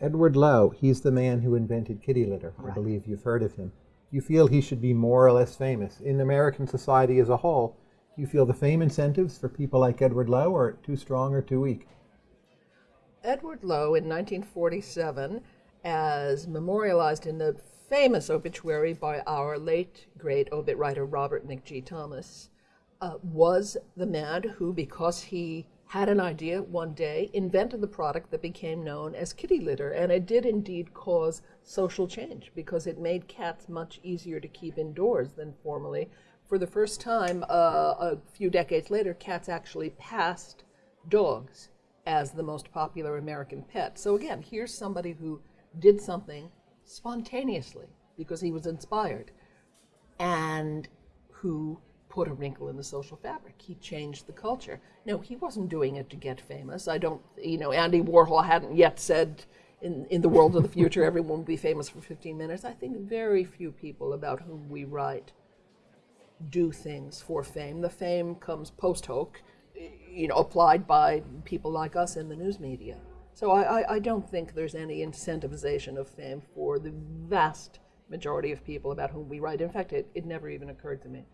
Edward Lowe, he's the man who invented kitty litter. I believe you've heard of him. You feel he should be more or less famous? In American society as a whole, do you feel the fame incentives for people like Edward Lowe are too strong or too weak? Edward Lowe in 1947, as memorialized in the famous obituary by our late great obit writer Robert McG. Thomas, uh, was the man who, because he had an idea one day, invented the product that became known as kitty litter. And it did indeed cause social change because it made cats much easier to keep indoors than formerly. For the first time, uh, a few decades later, cats actually passed dogs as the most popular American pet. So again, here's somebody who did something spontaneously because he was inspired and who put a wrinkle in the social fabric. He changed the culture. No, he wasn't doing it to get famous. I don't, you know, Andy Warhol hadn't yet said in, in the world of the future everyone will be famous for 15 minutes. I think very few people about whom we write do things for fame. The fame comes post hoc, you know, applied by people like us in the news media. So I, I, I don't think there's any incentivization of fame for the vast majority of people about whom we write. In fact, it, it never even occurred to me.